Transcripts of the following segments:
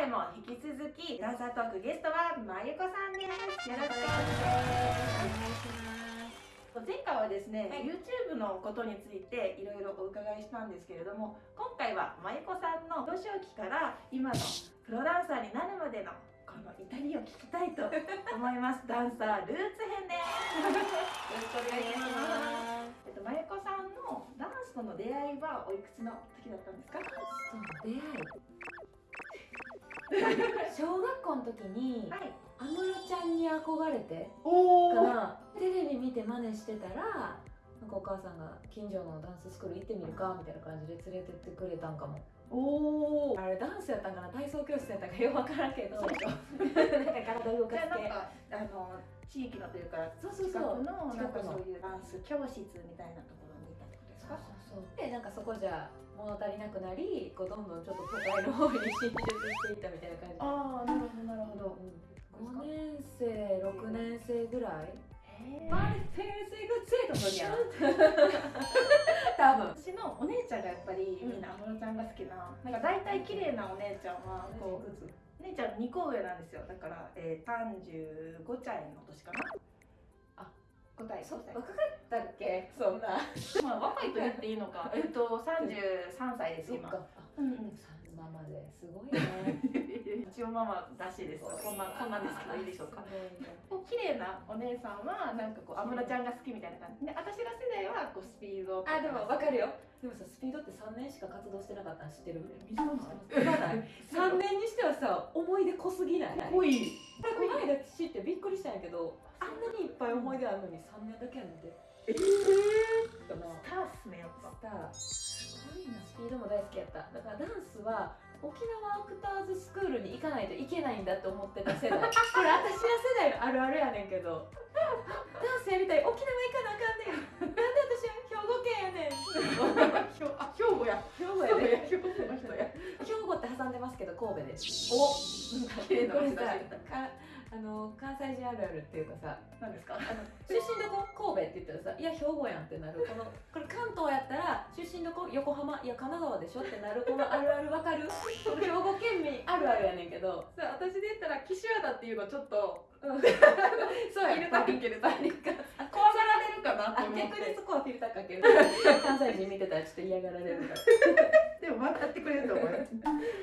回も引き続きダンサートークゲストはまゆこさんです。よろしくお願いします。前回はですね、はい、YouTube のことについていろいろお伺いしたんですけれども今回はまゆこさんの幼少期から今のプロダンサーになるまでのこのイタリアを聞きたいと思います。ダンサールーツ編です。よろしくお願いします。えっとまゆこさんのダンスとの出会いはおいくつの時だったんですか？出会い 小学校の時に、はい。安室ちゃんに憧れてからテレビ見て真似してたらなんかお母さんが近所のダンススクール行ってみるかみたいな感じで連れてってくれたんかも。おおあれダンスやったんかな？体操教室やったんかよく分からんけど。なんか体動かして。なんかあの地域のというかそうそうそう。のなんかそういうダンス教室みたいなところか？そうそう。でなんかそこじゃ物足りなくなりこうどんどんちょっと都会の方に進出していったみたいな感じ。ああなるほどなるほど、うん。5年生6年生ぐらい？マリフェルセグツイート 多分。私のお姉ちゃんがやっぱりみんな安室ちゃんが好きななんか大体綺麗なお姉ちゃんはこう姉ちゃん2個上なんですよ。だから、えー、35歳の年かな？あ5歳そ若かったっけ？そんな。まあ若いと言っていいのか。えっと33歳です今。うんうん。ママですごいね。一応ママらしいです。こんなこんなんですけどいいでしょうか。綺麗なお姉さんはなんかこう安室ちゃんが好きみたいな感じ。で私ら世代はこうスピードあでもわかるよ。でもさスピードって3年しか活動してなかったの知ってる？短い。3年にしてはさ思い出濃すぎない？濃い。この間知ってくりしたんやけどあんなにいっぱい思い出あるのに3年だけやねんて。ええー、スターっすねやっぱ。スター。すごいなスピードも大好きやった。だからダンスは沖縄アクターズスクールに行かないといけないんだと思ってた世代。これ私ら世代のあるあるやねんけど。ダンスやりたい。沖縄行かなあかんねん。なんで私は兵庫県やねん兵庫や。兵庫やね兵庫の人や。兵庫って挟んでますけど神戸で。すお。綺麗な街だあの関西人あるあるっていうかさ何ですか？あの出身どこ神戸って言ったらさいや兵庫やんってなる。このこれ関東やったら出身どこ横浜いや神奈川でしょってなるこのあるあるわかる？兵庫県民あるあるやねんけど。さ私で言ったら岸和田っていうのちょっと、うん、そうやフィルターかける怖がられるかなって逆にそこはフィルターかける。関西人見てたらちょっと嫌がられるから。でも分かってくれると思います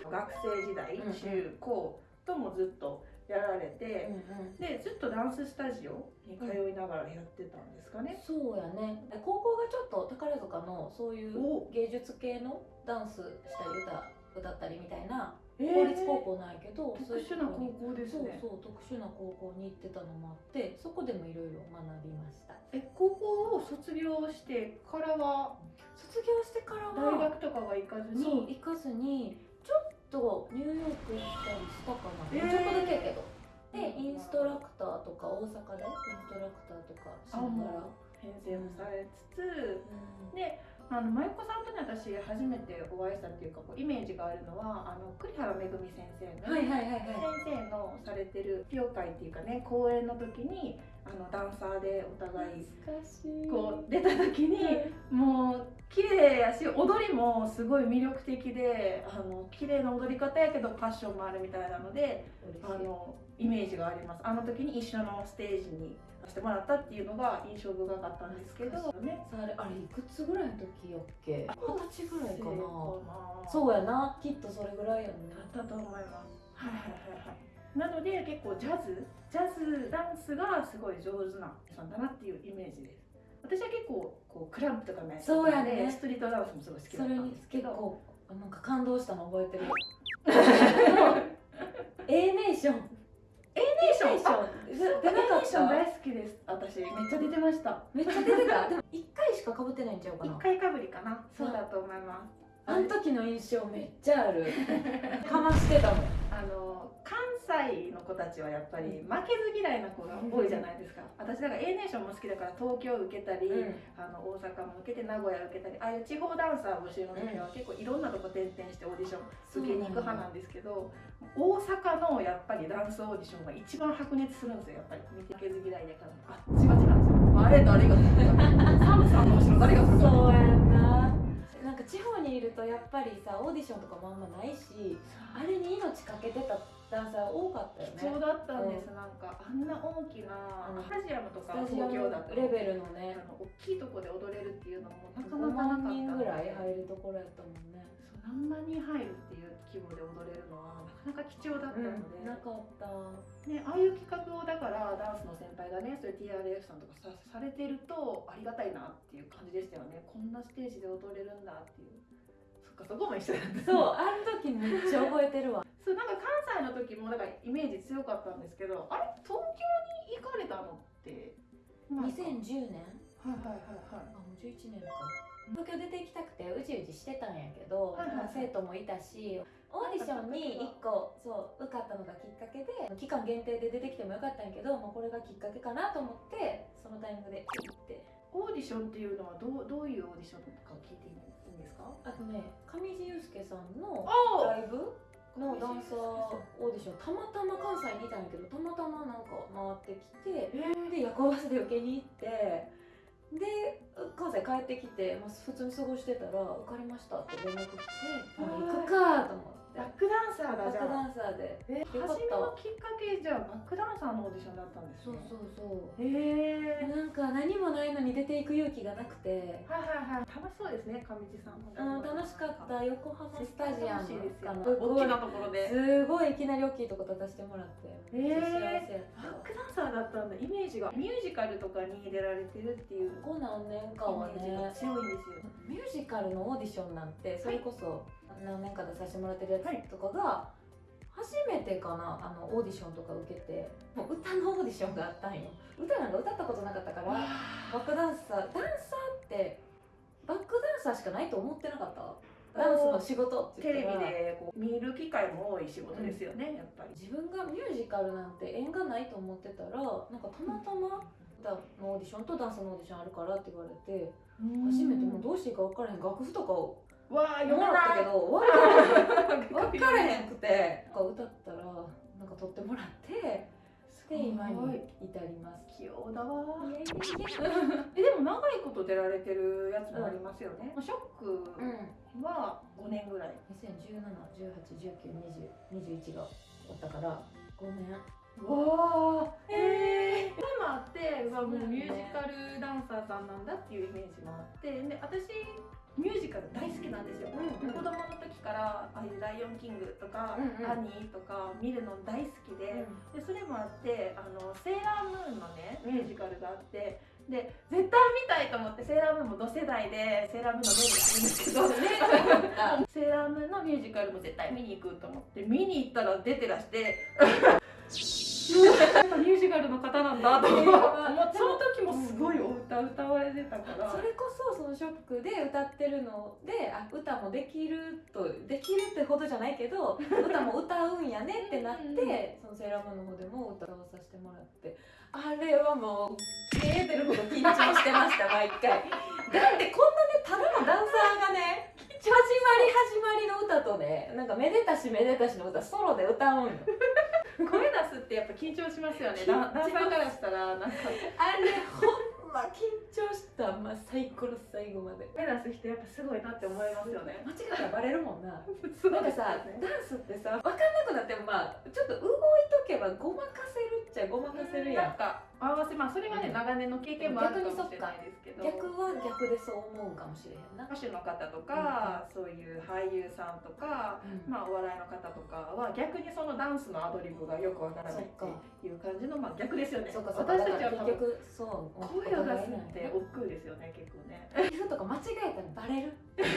学生時代中高ともずっとやられて、うんうん、でずっとダンススタジオに通いながらやってたんですかね、うん、そうやね。高校がちょっと宝塚のそういう芸術系のダンスしたり歌歌ったりみたいな公立高校ないけど、えー、特殊な高校ですね。そうそう特殊な高校に行ってたのもあってそこでもいろいろ学びました。え高校を卒業してからは卒業してからは大学とかは行かずに？行かずにとニューヨーク行ったりしたかな、えー、ちょっとだけやけど。でインストラクターとか大阪でインストラクターとかしながら編成もされつつ、うん、であの舞子さんとね私初めてお会いしたっていうかこうイメージがあるのはあの栗原めぐみ先生の、はいはいはいはい、先生のされてる披露会っていうかね公演の時にあのダンサーでお互いこう出た時にもう綺麗やし踊りもすごい魅力的であの綺麗な踊り方やけどパッションもあるみたいなのであのイメージがあります。あの時に一緒のステージにしてもらったっていうのが印象深かったんですけど、ね、あれあれいくつぐらいの時やっけ？二十歳ぐらいかな。そうやなきっとそれぐらいやね。だったと思います。はいはいはいはい。なので結構ジャズジャズダンスがすごい上手なさんだなっていうイメージです。私は結構こうクランプとかねそうやね。ストリートダンスもすごい好きだったんですけど。なんか感動したの覚えてる。A ネーション A ネーション出なかった大好きです。私めっちゃ出てました。めっちゃ出てた？でも1回しかかぶってないんちゃうかな。1回かぶりかな。そうだと思います。あの時の印象めっちゃある。かましてたもんあの関西の子たちはやっぱり負けず嫌いな子が多いじゃないですか、私だから A ネーションも好きだから東京受けたり、うん、あの大阪も受けて名古屋受けたりああいう地方ダンサー募集の時は結構いろんなとこ転々してオーディション受けに行く派なんですけど、大阪のやっぱりダンスオーディションが一番白熱するんですよやっぱり。負けず嫌いだから。あっちがちなんですよ。あれ 誰が。サムさんの後ろ誰がそうやな地方にいるるとやっぱりさオーディションとかもあんまないしあれに命かけてたダンサー多かったよね。貴重だったんです、うん、なんかあんな大きなスタジアムとか東京だと。レベルのね。あの大きいとこで踊れるっていうのもなかなかなかった5万人ぐらい入るところやったもんねそう何万人入るっていう規模で踊れるのはなかなか貴重だったので、うん、なかった。ねああいう企画をだからダンスの先輩がねそういう TRF さんとかさされてるとありがたいなっていう感じでしたよね。こんなステージで踊れるんだっていう。そっかそこも一緒だった。そうあの時めっちゃ覚えてるわ。そうなんか関西の時もだからイメージ強かったんですけどあれ東京に行かれたのって。2010年？はいはいはいはい。あもう11年か東京出て行きたくてうじうじしてたんやけど、はいはいはい、生徒もいたしオーディションに1個そう受かったのがきっかけで期間限定で出てきてもよかったんやけど、まあ、これがきっかけかなと思ってそのタイミングで行って。オーディションっていうのはどうどういうオーディションとか聞いていいんですか？あとね上地雄介さんのライブのダンサーオーディションたまたま関西にいたんやけどたまたまなんか回ってきて、えー、で夜行バスで受けに行ってで関西帰ってきて、まあ、普通に過ごしてたら「受かりました」って連絡来て「行くか」と思って。バックダンサーだじゃんバックダンサーで。え初めのきっかけじゃあバックダンサーのオーディションだったんですね。そうそうそう。へえ。なんか何もないのに出ていく勇気がなくて。はいはいはい。楽しそうですね上地さん。もうん楽しかった。横浜スタジアムかな大きなところで。すごいいきなり大きいとこ立たせてもらって。へえ。バックダンサーだったんだ。イメージがミュージカルとかに出られてるっていう。ここ何年かはね強いんですよミュージカルのオーディションなんてそれこそ、何年か出させてもらってるやつとかが、初めてかなあのオーディションとか受けて。もう歌のオーディションがあったんよ。歌なんか歌ったことなかったからバックダンサーダンサーってバックダンサーしかないと思ってなかった？ダンスの仕事テレビでこう見る機会も多い仕事ですよね、うん、やっぱり。自分がミュージカルなんて縁がないと思ってたらなんかたまたま歌のオーディションとダンスのオーディションあるからって言われて初めてもうどうしていいか分からへん楽譜とかをわあ読まったけど分からへんくて。歌ったらなんか撮ってもらってで今に至ります。器用だわ えでも長いこと出られてるやつもありますよね、うん、ショックは5年ぐらい、201718192021がおったから5年。わあええー、今あってまあもうミュージカルダンサーさんなんだっていうイメージもあってで私ミュージカル大好きなんですよ、うんうん、子供の時からああいう「ライオンキング」とか「うんうん、アニー」とか見るの大好きでうん、でそれもあってあのセーラームーンのねミュージカルがあってで絶対見たいと思ってセーラームーンも同世代でセーラームーンのメイクするんですけど セーラームーンのミュージカルも絶対見に行くと思って見に行ったら出てらして ミュージカルの方なんだと思って 歌歌われてたから。それこそそのショックで歌ってるのであ歌もできるとできるってほどじゃないけど 歌も歌うんやねってなってそのセーラームーンの方でも歌わさせてもらって。あれはもう消えてるほど緊張してました毎回。だってこんなねただのダンサーがね始まり始まりの歌とねなんかめでたしめでたしの歌ソロで歌うんよ。声出すってやっぱ緊張しますよね。ダンサーからしたらなんか。あれほんま緊張したまあ最高の最後まで。目指す人やっぱすごいなって思いますよね。間違らバレるもんな。なんかさ、ね、ダンスってさ分かんなくなってもまあちょっと動いとけばごまかせるっちゃごまかせるやん。か合わせまあそれがね、長年の経験もあるかもしれないですけど。逆は逆でそう思うかもしれへんな。歌手の方とか、そういう俳優さんとか、まあお笑いの方とかは逆にそのダンスのアドリブがよくわからないっていう感じのまあ逆ですよね。私たちは結局そう声を出すって億劫ですよね結構ね。とか間違えたらバレる？めっ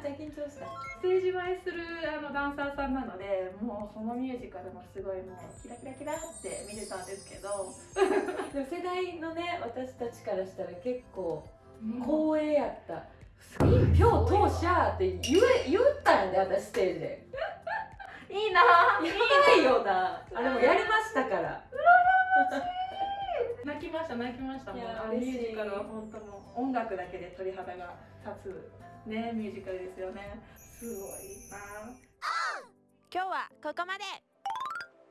ちゃ緊張したステージ映えするあのダンサーさんなのでもうそのミュージカルもすごいもうキラキラキラって見てたんですけど でも世代のね私たちからしたら結構光栄やった、うん、一票当社って言え言ったんで私ステージで。いいなやばいよな。あれもやりましたから泣きました泣きました。もうあミュージカルは本当も音楽だけで鳥肌が立つねミュージカルですよね。すごいな。今日はここまで。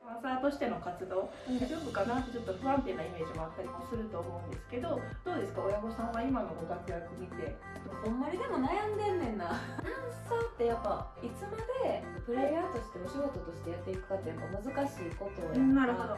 ダンサーとしての活動大丈夫かな？ってちょっと不安定なイメージもあったりもすると思うんですけどどうですか？親御さんは今のご活躍見て。ほんまにでも悩んでんねんな。ダンサーってやっぱいつまでプレイヤーとしてお仕事としてやっていくかってやっぱ難しいことをやなるほど